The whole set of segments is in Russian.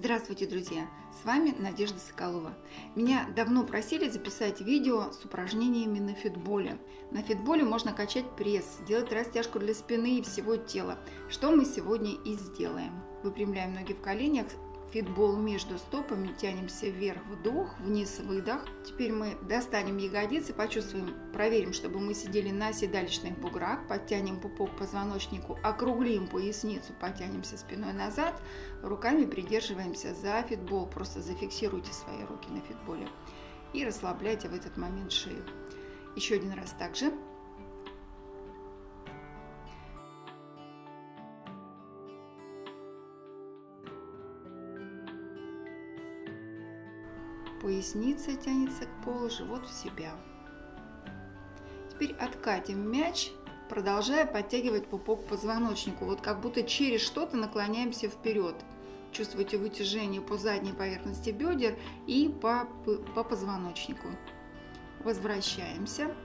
Здравствуйте, друзья! С вами Надежда Соколова. Меня давно просили записать видео с упражнениями на фитболе. На фитболе можно качать пресс, делать растяжку для спины и всего тела, что мы сегодня и сделаем. Выпрямляем ноги в коленях, Фитбол между стопами, тянемся вверх, вдох, вниз, выдох. Теперь мы достанем ягодицы, почувствуем, проверим, чтобы мы сидели на седалищных буграх, подтянем пупок к позвоночнику, округлим поясницу, потянемся спиной назад, руками придерживаемся за фитбол, просто зафиксируйте свои руки на фитболе и расслабляйте в этот момент шею. Еще один раз также. Поясница тянется к полу, живот в себя. Теперь откатим мяч, продолжая подтягивать пупок к позвоночнику. Вот как будто через что-то наклоняемся вперед. Чувствуете вытяжение по задней поверхности бедер и по, по позвоночнику. Возвращаемся.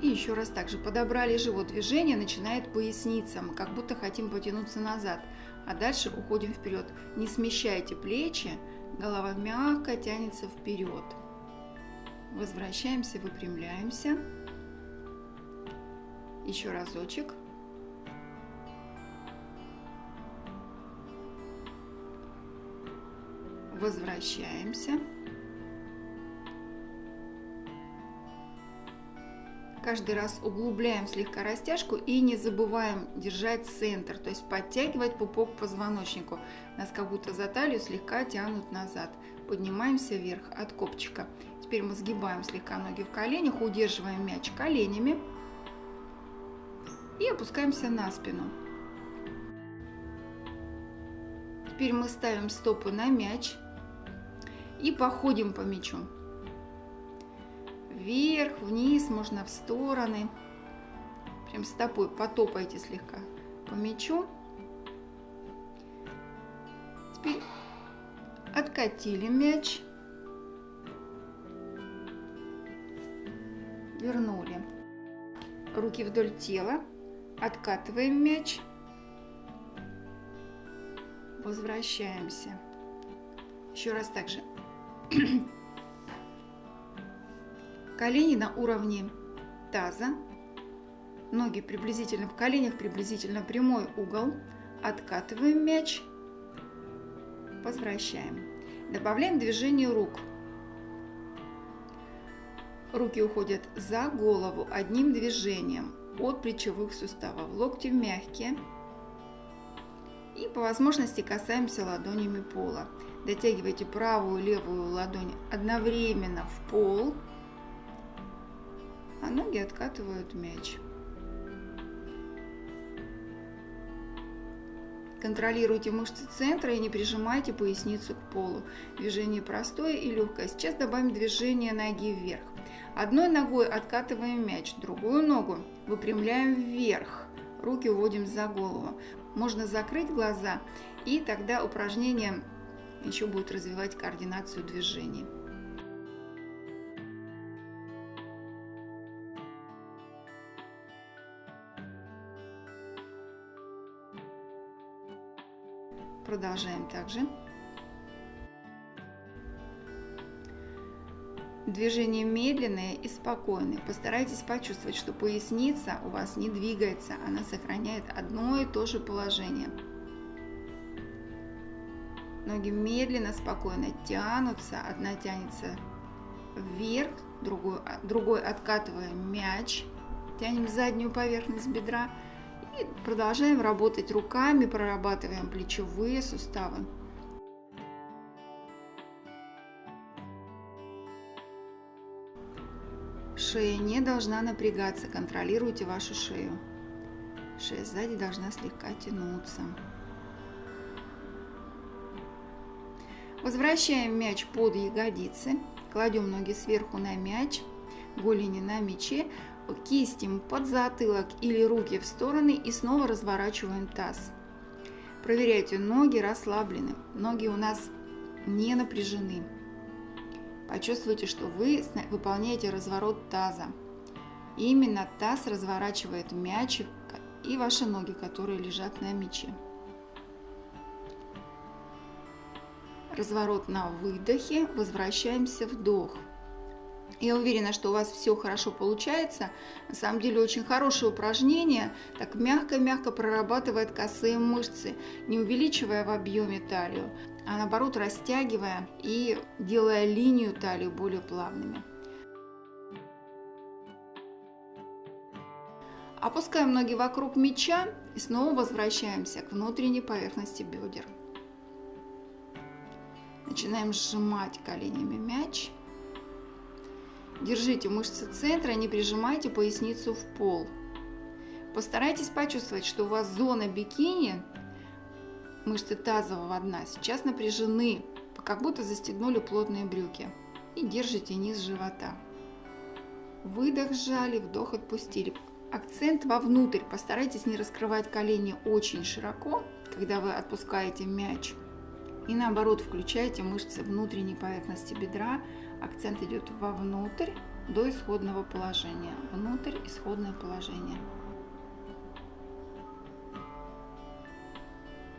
И еще раз также подобрали живот. Движение начинает поясница. Мы как будто хотим потянуться назад а дальше уходим вперед. Не смещайте плечи, голова мягко тянется вперед. Возвращаемся, выпрямляемся. Еще разочек. Возвращаемся. Каждый раз углубляем слегка растяжку и не забываем держать центр, то есть подтягивать пупок к позвоночнику. Нас как будто за талию слегка тянут назад. Поднимаемся вверх от копчика. Теперь мы сгибаем слегка ноги в коленях, удерживаем мяч коленями и опускаемся на спину. Теперь мы ставим стопы на мяч и походим по мячу вверх, вниз, можно в стороны. Прям стопой потопайте слегка по мячу. Теперь откатили мяч. Вернули. Руки вдоль тела. Откатываем мяч. Возвращаемся. Еще раз так же. Колени на уровне таза, ноги приблизительно в коленях, приблизительно прямой угол. Откатываем мяч, возвращаем. Добавляем движение рук. Руки уходят за голову одним движением от плечевых суставов. Локти мягкие. И по возможности касаемся ладонями пола. Дотягивайте правую и левую ладонь одновременно в пол а ноги откатывают мяч. Контролируйте мышцы центра и не прижимайте поясницу к полу. Движение простое и легкое. Сейчас добавим движение ноги вверх. Одной ногой откатываем мяч, другую ногу выпрямляем вверх. Руки уводим за голову. Можно закрыть глаза, и тогда упражнение еще будет развивать координацию движений. Продолжаем также. Движение медленное и спокойное. Постарайтесь почувствовать, что поясница у вас не двигается, она сохраняет одно и то же положение. Ноги медленно, спокойно тянутся, одна тянется вверх, другой, другой откатываем мяч, тянем заднюю поверхность бедра – продолжаем работать руками, прорабатываем плечевые суставы. Шея не должна напрягаться, контролируйте вашу шею. Шея сзади должна слегка тянуться. Возвращаем мяч под ягодицы, кладем ноги сверху на мяч, голени на мяче, кисти под затылок или руки в стороны и снова разворачиваем таз. Проверяйте, ноги расслаблены, ноги у нас не напряжены. Почувствуйте, что вы выполняете разворот таза. Именно таз разворачивает мяч и ваши ноги, которые лежат на мяче. Разворот на выдохе, возвращаемся вдох. Я уверена, что у вас все хорошо получается. На самом деле очень хорошее упражнение. Так мягко-мягко прорабатывает косые мышцы, не увеличивая в объеме талию, а наоборот растягивая и делая линию талии более плавными. Опускаем ноги вокруг мяча и снова возвращаемся к внутренней поверхности бедер. Начинаем сжимать коленями мяч. Держите мышцы центра, не прижимайте поясницу в пол. Постарайтесь почувствовать, что у вас зона бикини, мышцы тазового дна, сейчас напряжены, как будто застегнули плотные брюки. И держите низ живота. Выдох сжали, вдох отпустили. Акцент вовнутрь. Постарайтесь не раскрывать колени очень широко, когда вы отпускаете мяч. И наоборот, включайте мышцы внутренней поверхности бедра. Акцент идет вовнутрь до исходного положения. Внутрь, исходное положение.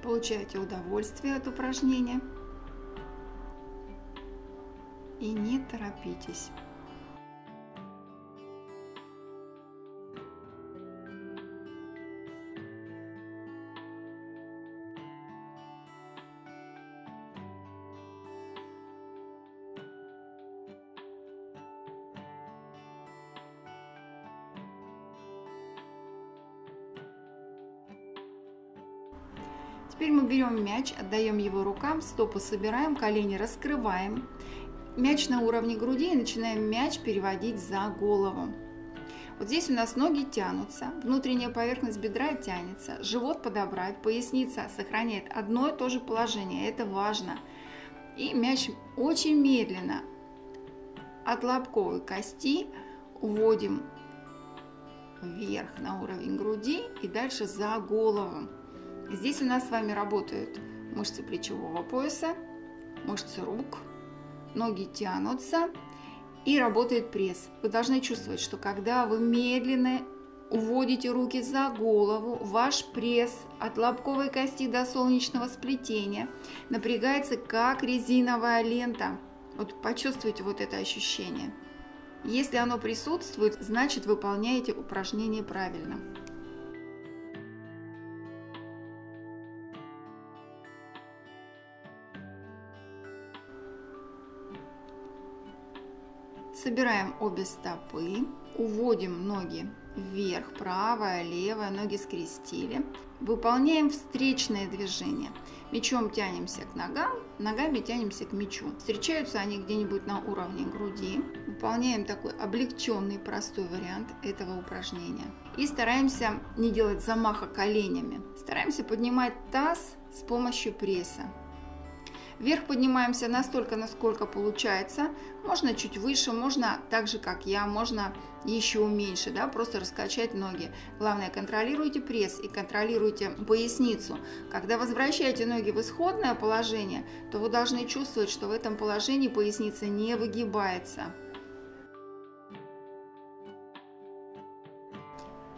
Получайте удовольствие от упражнения. И не торопитесь. Теперь мы берем мяч, отдаем его рукам, стопы собираем, колени раскрываем. Мяч на уровне груди и начинаем мяч переводить за голову. Вот здесь у нас ноги тянутся, внутренняя поверхность бедра тянется, живот подобрать, поясница сохраняет одно и то же положение, это важно. И мяч очень медленно от лобковой кости уводим вверх на уровень груди и дальше за голову. Здесь у нас с вами работают мышцы плечевого пояса, мышцы рук, ноги тянутся и работает пресс. Вы должны чувствовать, что когда вы медленно уводите руки за голову, ваш пресс от лобковой кости до солнечного сплетения напрягается как резиновая лента. Вот почувствуйте вот это ощущение. Если оно присутствует, значит выполняете упражнение правильно. Собираем обе стопы, уводим ноги вверх, правая, левая, ноги скрестили. Выполняем встречное движение. Мечом тянемся к ногам, ногами тянемся к мячу. Встречаются они где-нибудь на уровне груди. Выполняем такой облегченный, простой вариант этого упражнения. И стараемся не делать замаха коленями. Стараемся поднимать таз с помощью пресса. Вверх поднимаемся настолько, насколько получается. Можно чуть выше, можно так же, как я, можно еще меньше, да, просто раскачать ноги. Главное, контролируйте пресс и контролируйте поясницу. Когда возвращаете ноги в исходное положение, то вы должны чувствовать, что в этом положении поясница не выгибается.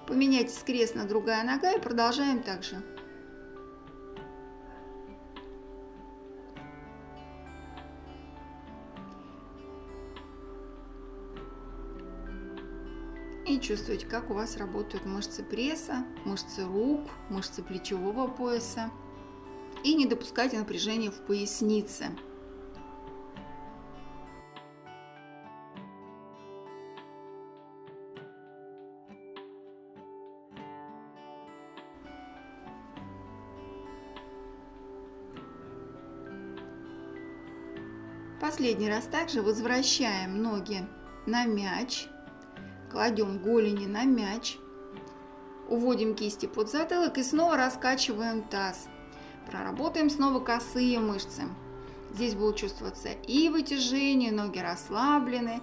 Поменяйте крест на другая нога и продолжаем так и чувствуете, как у вас работают мышцы пресса, мышцы рук, мышцы плечевого пояса. И не допускайте напряжения в пояснице. Последний раз также возвращаем ноги на мяч кладем голени на мяч, уводим кисти под затылок и снова раскачиваем таз. Проработаем снова косые мышцы. Здесь будут чувствоваться и вытяжение, ноги расслаблены,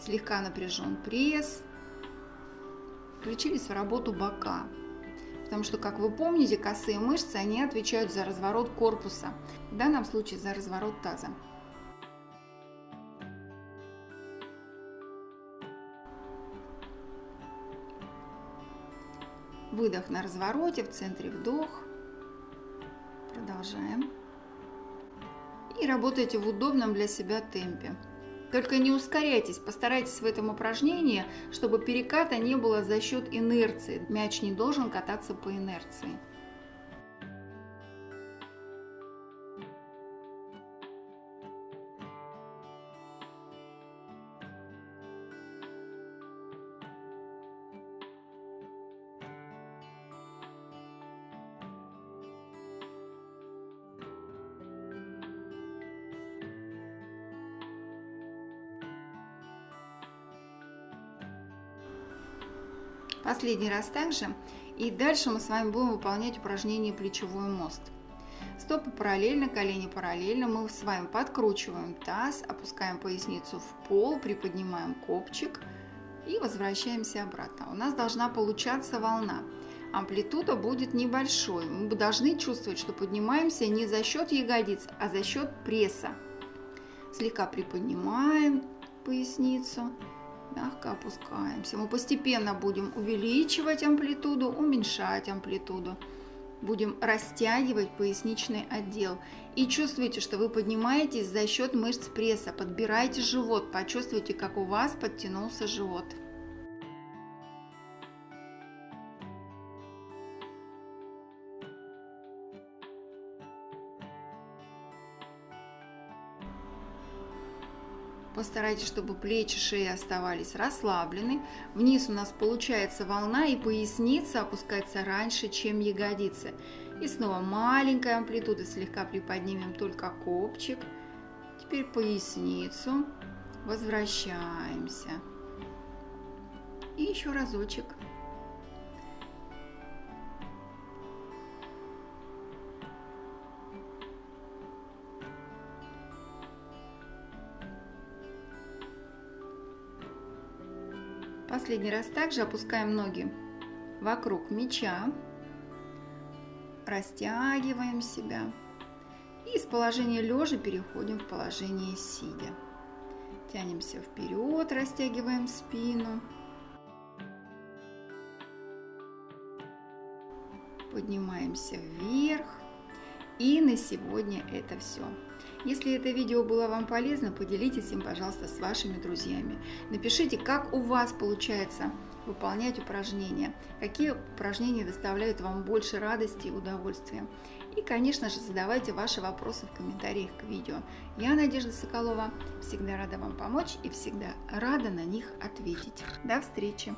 слегка напряжен пресс. Включились в работу бока. Потому что, как вы помните, косые мышцы, они отвечают за разворот корпуса. В данном случае за разворот таза. Выдох на развороте, в центре вдох. Продолжаем. и работайте в удобном для себя темпе. Только не ускоряйтесь, постарайтесь в этом упражнении, чтобы переката не было за счет инерции. Мяч не должен кататься по инерции. Последний раз также. И дальше мы с вами будем выполнять упражнение плечевой мост. Стопы параллельно, колени параллельно. Мы с вами подкручиваем таз, опускаем поясницу в пол, приподнимаем копчик и возвращаемся обратно. У нас должна получаться волна. Амплитуда будет небольшой. Мы должны чувствовать, что поднимаемся не за счет ягодиц, а за счет пресса. Слегка приподнимаем поясницу мягко опускаемся. Мы постепенно будем увеличивать амплитуду, уменьшать амплитуду. Будем растягивать поясничный отдел. И чувствуйте, что вы поднимаетесь за счет мышц пресса. Подбирайте живот, почувствуйте, как у вас подтянулся живот. Постарайтесь, чтобы плечи, шеи оставались расслаблены. Вниз у нас получается волна и поясница опускается раньше, чем ягодицы. И снова маленькая амплитуда, слегка приподнимем только копчик. Теперь поясницу. Возвращаемся. И еще разочек. Последний раз также опускаем ноги вокруг мяча, растягиваем себя и из положения лежа переходим в положение сидя. Тянемся вперед, растягиваем спину. Поднимаемся вверх. И на сегодня это все. Если это видео было вам полезно, поделитесь им, пожалуйста, с вашими друзьями. Напишите, как у вас получается выполнять упражнения, какие упражнения доставляют вам больше радости и удовольствия. И, конечно же, задавайте ваши вопросы в комментариях к видео. Я, Надежда Соколова, всегда рада вам помочь и всегда рада на них ответить. До встречи!